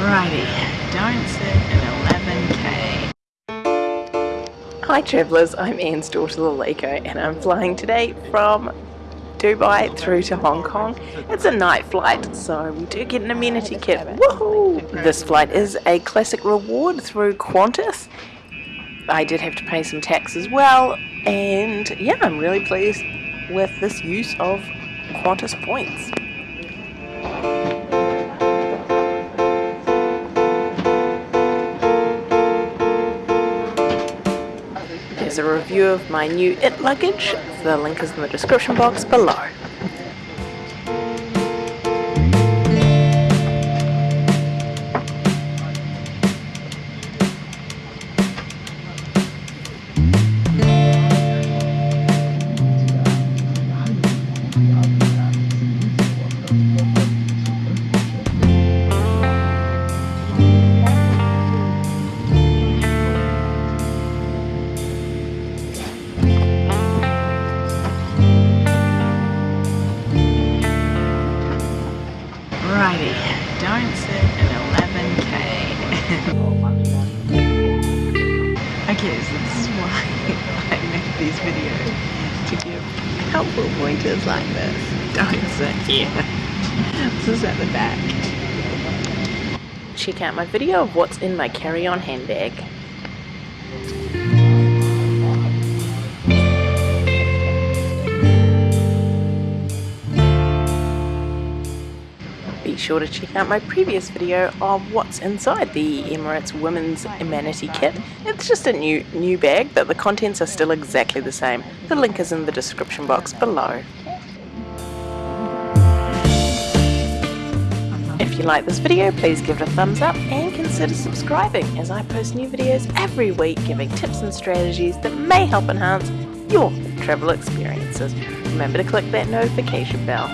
Righty, don't sit at 11k. Hi travellers, I'm Anne's daughter Laleko and I'm flying today from Dubai through to Hong Kong. It's a night flight so we do get an amenity kit. Woohoo! This flight is a classic reward through Qantas. I did have to pay some tax as well and yeah I'm really pleased with this use of Qantas points. A review of my new IT luggage. The link is in the description box below. Okay, so this is why I make these videos to give helpful pointers like this. Don't sit here. This is at the back. Check out my video of what's in my carry-on handbag. Be sure to check out my previous video of what's inside the Emirates Women's Amenity Kit. It's just a new new bag, but the contents are still exactly the same. The link is in the description box below. If you like this video, please give it a thumbs up and consider subscribing as I post new videos every week giving tips and strategies that may help enhance your travel experiences. Remember to click that notification bell.